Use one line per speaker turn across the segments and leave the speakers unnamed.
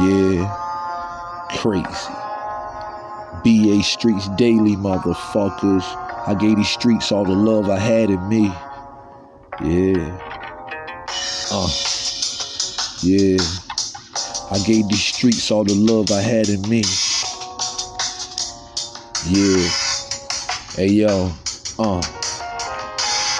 Yeah, crazy. BA Streets Daily, motherfuckers. I gave these streets all the love I had in me. Yeah. Uh. Yeah. I gave these streets all the love I had in me. Yeah. Hey yo. Uh.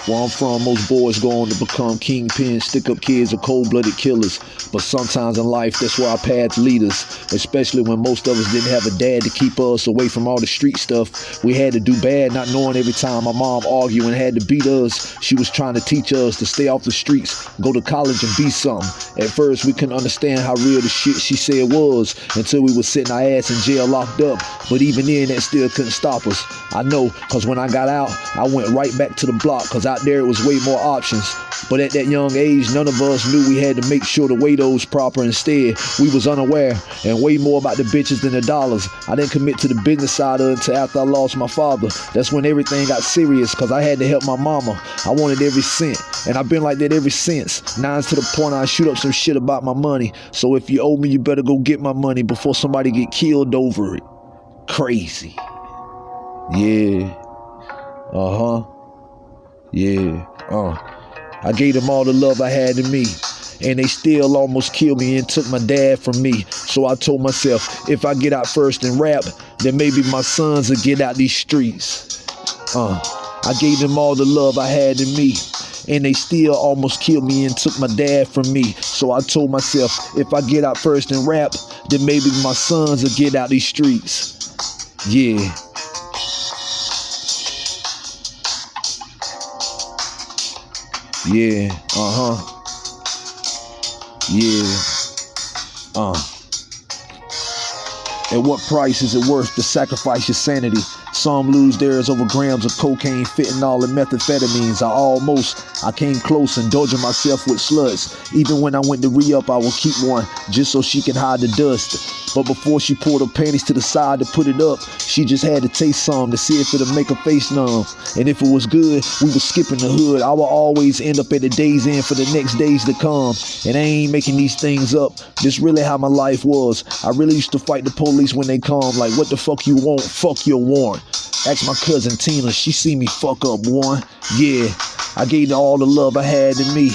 Where I'm from, most boys go on to become kingpins, stick up kids, or cold blooded killers. But sometimes in life, that's where our paths lead us, especially when most of us didn't have a dad to keep us away from all the street stuff. We had to do bad, not knowing every time my mom argued and had to beat us. She was trying to teach us to stay off the streets, go to college, and be something. At first, we couldn't understand how real the shit she said was until we were sitting our ass in jail locked up. But even then, that still couldn't stop us. I know, because when I got out, I went right back to the block, because out there it was way more options. But at that young age, none of us knew we had to make sure to weigh those proper. Instead, we was unaware and way more about the bitches than the dollars. I didn't commit to the business side of it until after I lost my father. That's when everything got serious because I had to help my mama. I wanted every cent, and I've been like that ever since. Nines to the point I shoot up some shit about my money. So if you owe me, you better go get my money before somebody get killed over it. Crazy. Yeah. Uh huh. Yeah. Uh. I gave them all the love I had in me. And they still almost killed me and took my dad from me. So I told myself, if I get out first and rap, then maybe my sons will get out these streets. Uh, I gave them all the love I had in me. And they still almost killed me and took my dad from me. So I told myself, if I get out first and rap, then maybe my sons will get out these streets. Yeah. Yeah, uh huh. Yeah, uh. At what price is it worth to sacrifice your sanity? Some lose theirs over grams of cocaine, fentanyl, and methamphetamines. I almost, I came close, indulging myself with sluts. Even when I went to re-up, I would keep one just so she can hide the dust. But before she pulled her panties to the side to put it up, she just had to taste some to see if it'll make her face numb. And if it was good, we was skipping the hood. I would always end up at the Days Inn for the next days to come. And I ain't making these things up. This really how my life was. I really used to fight the police when they come. Like, what the fuck you want? Fuck your warrant. Ask my cousin Tina, she see me fuck up one. Yeah, I gave all the love I had in me.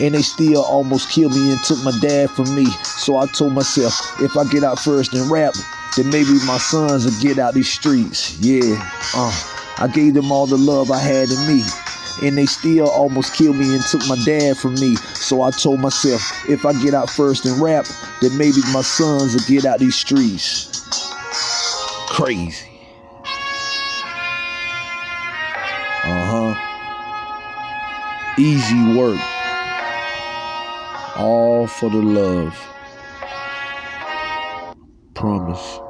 And they still almost killed me and took my dad from me. So I told myself, if I get out first and rap, then maybe my sons will get out these streets. Yeah, uh, I gave them all the love I had in me. And they still almost killed me and took my dad from me. So I told myself, if I get out first and rap, then maybe my sons will get out these streets. Crazy. Uh huh. Easy work. All for the love. Promise.